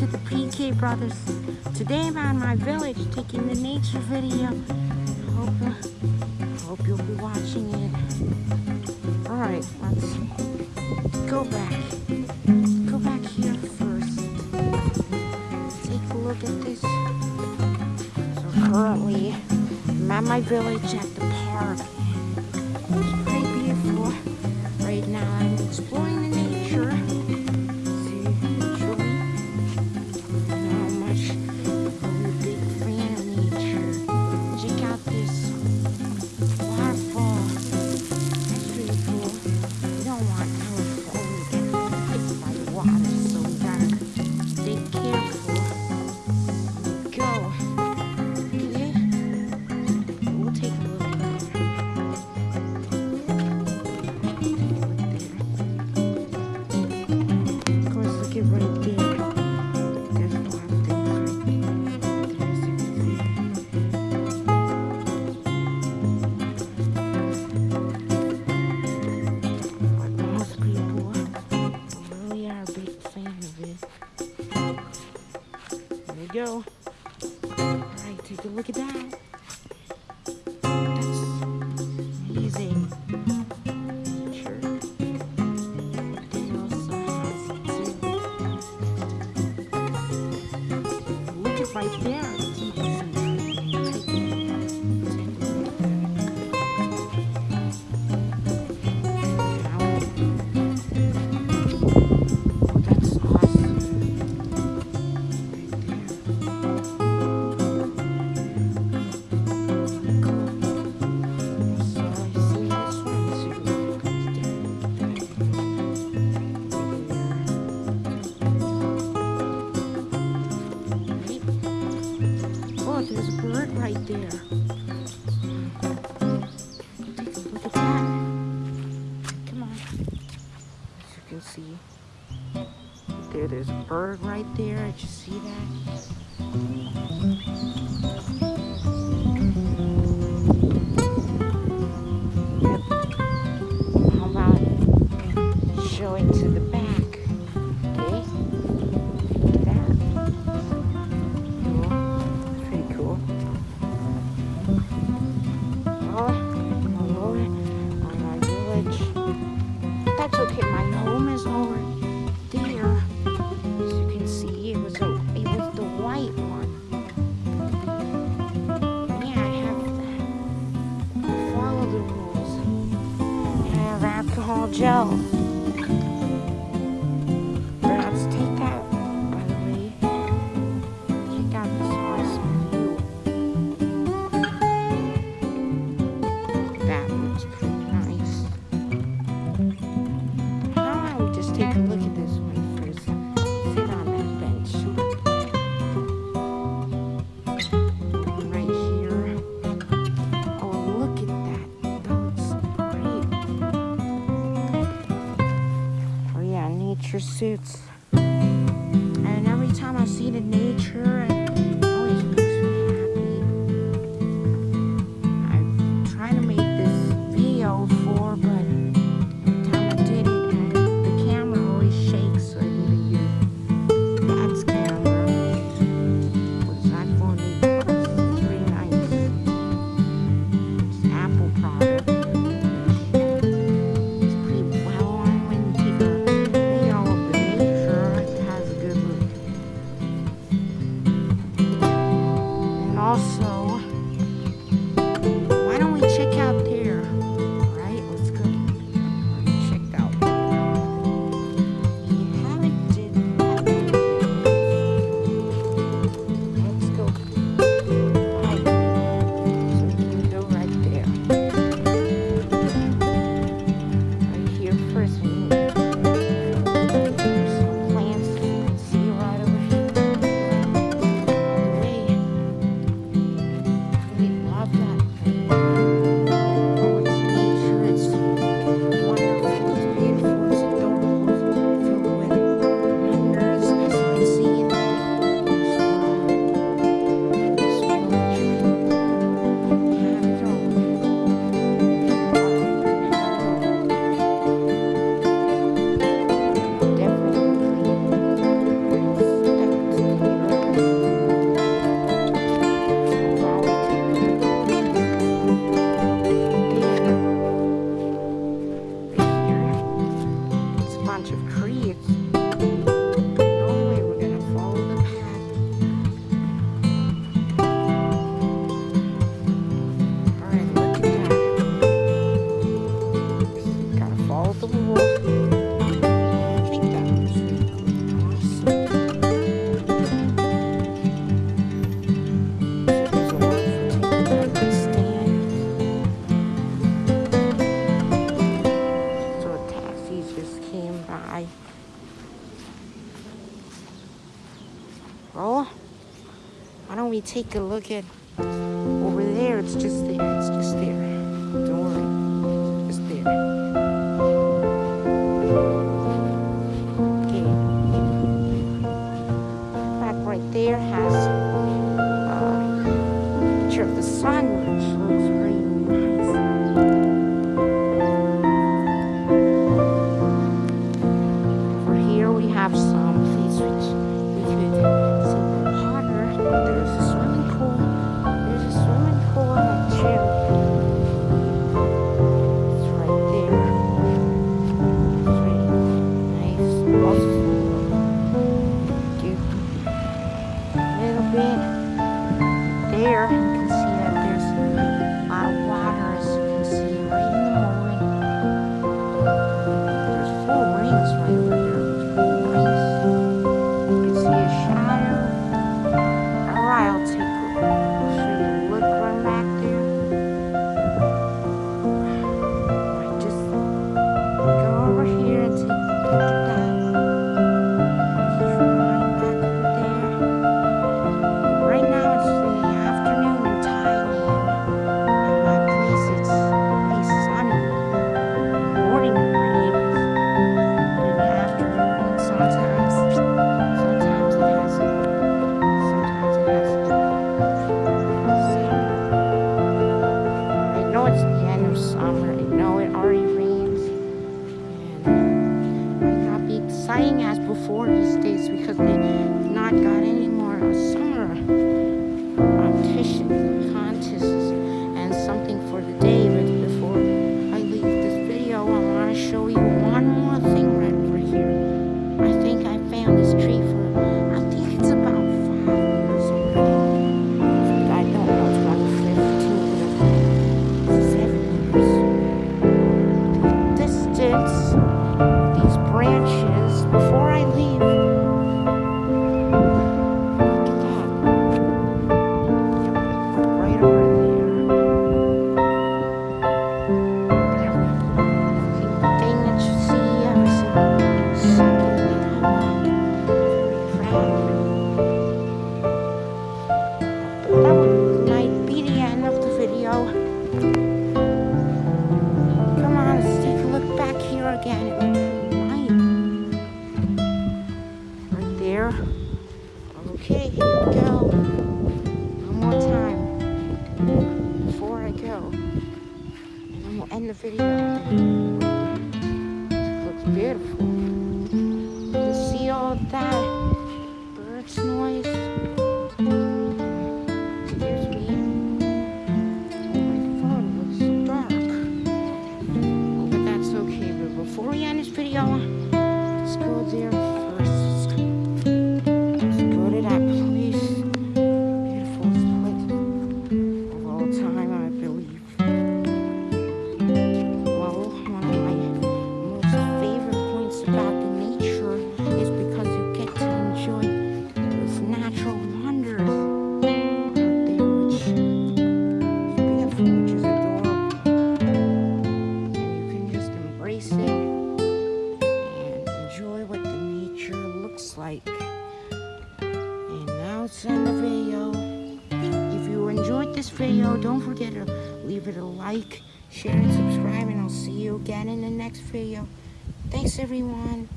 to the PK Brothers. Today I'm at in my village taking the nature video. Hope, hope you'll be watching it. Alright, let's go back. Go back here first. Take a look at this. So currently, I'm at my village at the park. go. All right, take a look at that. That's amazing. Sure. Look at right there. there's a bird right there. Did you see that? How about showing to the back? pursuits. And every time I see the nature, it always makes me happy. I'm trying to make this video for Well, why don't we take a look at over there? It's just there. It's just there. Don't worry. It's there. Okay. Back right there has a picture of the sun, which looks pretty. Okay, here we go. One more time before I go. And then we'll end the video. It looks beautiful. You see all that bird's noise. like. And now it's end the video. If you enjoyed this video, don't forget to leave it a like, share, and subscribe. And I'll see you again in the next video. Thanks, everyone.